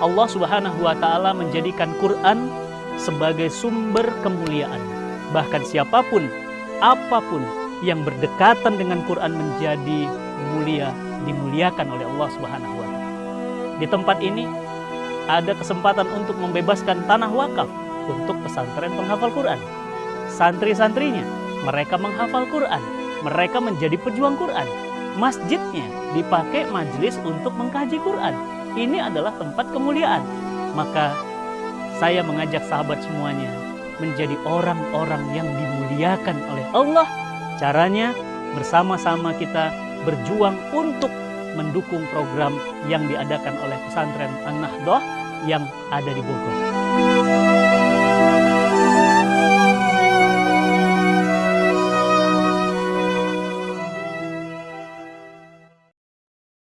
Allah Subhanahu wa taala menjadikan Quran sebagai sumber kemuliaan. Bahkan siapa pun, apa pun yang berdekatan dengan Quran menjadi mulia, dimuliakan oleh Allah Subhanahu wa taala. Di tempat ini ada kesempatan untuk membebaskan tanah wakaf untuk pesantren penghafal Quran. Santri-santrinya, mereka menghafal Quran, mereka menjadi pejuang Quran. Masjidnya dipakai majelis untuk mengkaji Quran ini adalah tempat kemuliaan. Maka saya mengajak sahabat semuanya menjadi orang-orang yang dimuliakan oleh Allah. Caranya bersama-sama kita berjuang untuk mendukung program yang diadakan oleh pesantren An-Nahdoh yang ada di Bogor.